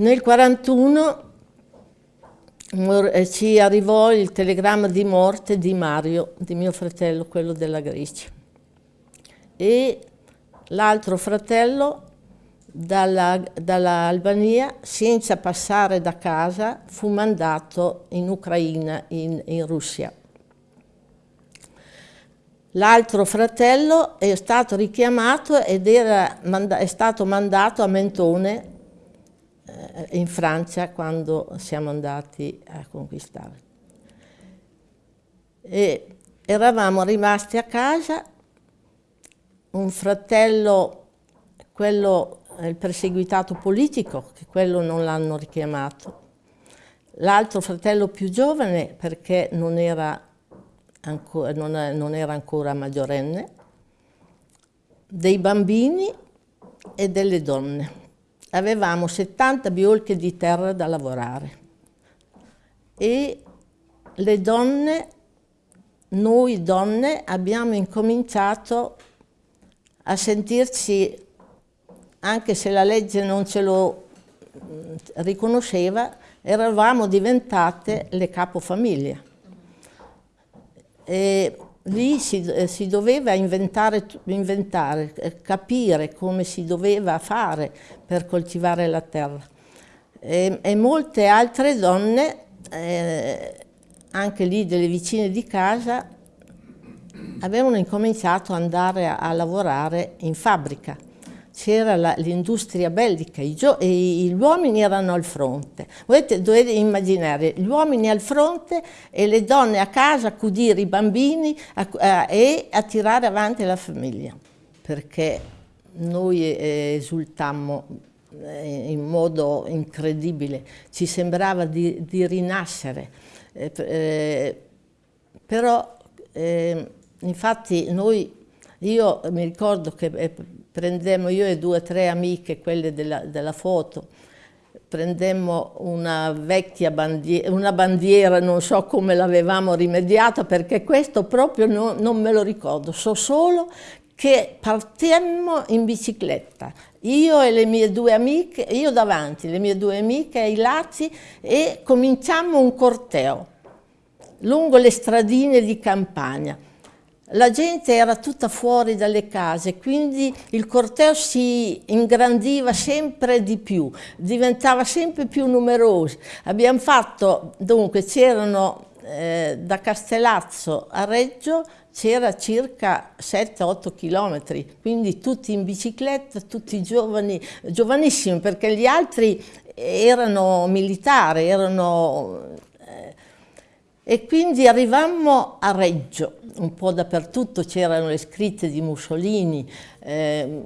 Nel 1941 eh, ci arrivò il telegramma di morte di Mario, di mio fratello, quello della Grecia. E l'altro fratello dall'Albania, dall senza passare da casa, fu mandato in Ucraina, in, in Russia. L'altro fratello è stato richiamato ed era, è stato mandato a Mentone in Francia quando siamo andati a conquistare. E eravamo rimasti a casa, un fratello, quello il perseguitato politico, che quello non l'hanno richiamato, l'altro fratello più giovane perché non era, ancora, non, non era ancora maggiorenne, dei bambini e delle donne avevamo 70 biolche di terra da lavorare e le donne, noi donne, abbiamo incominciato a sentirci, anche se la legge non ce lo mm, riconosceva, eravamo diventate le capofamiglie. E lì si, eh, si doveva inventare, inventare, eh, capire come si doveva fare per coltivare la terra. E, e molte altre donne, eh, anche lì delle vicine di casa, avevano incominciato ad andare a, a lavorare in fabbrica c'era l'industria bellica, i gli uomini erano al fronte. Dovete, dovete, immaginare gli uomini al fronte e le donne a casa a accudire i bambini a, a, e a tirare avanti la famiglia, perché noi eh, esultammo eh, in modo incredibile, ci sembrava di, di rinascere, eh, eh però eh, infatti noi, io mi ricordo che eh, prendemmo io e due o tre amiche, quelle della, della foto, prendemmo una vecchia bandiera, una bandiera, non so come l'avevamo rimediata, perché questo proprio no, non me lo ricordo, so solo che partemmo in bicicletta, io e le mie due amiche, io davanti, le mie due amiche ai lati e cominciammo un corteo lungo le stradine di campagna la gente era tutta fuori dalle case, quindi il corteo si ingrandiva sempre di più, diventava sempre più numeroso. Abbiamo fatto, dunque, c'erano eh, da Castellazzo a Reggio c'era circa 7-8 chilometri, quindi tutti in bicicletta, tutti giovani, giovanissimi, perché gli altri erano militari, erano... E quindi arrivammo a Reggio. Un po' dappertutto c'erano le scritte di Mussolini, eh,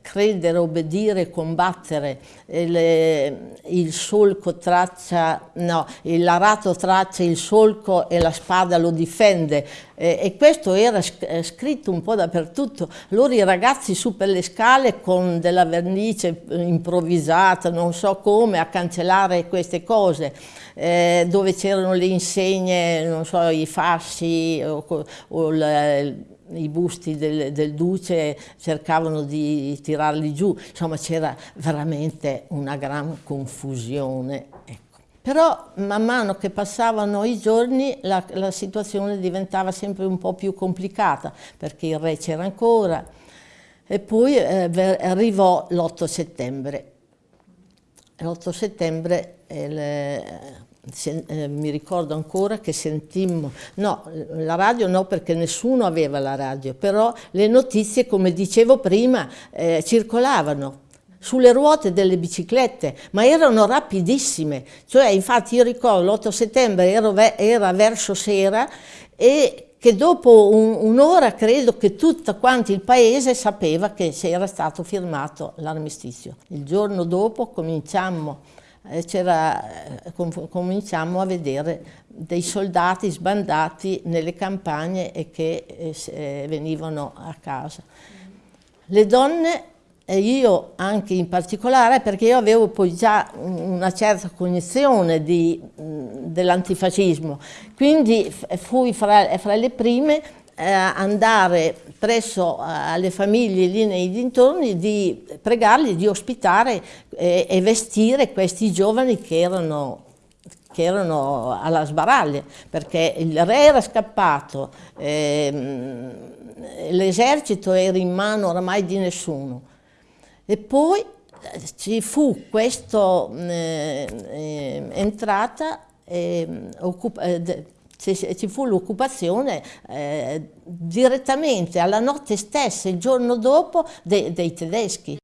credere, obbedire, combattere, le, il solco traccia, no, l'arato traccia il solco e la spada lo difende eh, e questo era eh, scritto un po' dappertutto. Loro i ragazzi su per le scale con della vernice improvvisata, non so come, a cancellare queste cose, eh, dove c'erano le insegne, non so, i fasci o, o la, i busti del, del, duce cercavano di tirarli giù, insomma c'era veramente una gran confusione. Ecco. Però man mano che passavano i giorni la, la situazione diventava sempre un po' più complicata perché il re c'era ancora e poi eh, arrivò l'8 settembre. L'8 settembre eh, se, eh, mi ricordo ancora che sentimmo, no, la radio no perché nessuno aveva la radio, però le notizie, come dicevo prima, eh, circolavano sulle ruote delle biciclette, ma erano rapidissime, cioè infatti io ricordo l'8 settembre ero, era verso sera e che dopo un, un'ora credo che tutto quanto il paese sapeva che era stato firmato l'armistizio. Il giorno dopo cominciammo com cominciamo a vedere dei soldati sbandati nelle campagne e che eh, eh, venivano a casa. Le donne, e io anche in particolare, perché io avevo poi già una certa cognizione dell'antifascismo, quindi fui fra, fra le prime eh, andare presso eh, alle famiglie lì nei dintorni di pregarli di ospitare eh, e vestire questi giovani che erano che erano alla sbaraglia, perché il re era scappato, ehm, l'esercito era in mano oramai di nessuno. E poi eh, ci fu questa eh, eh, entrata, ehm, eh, ci fu l'occupazione eh, direttamente alla notte stessa, il giorno dopo, de, dei tedeschi.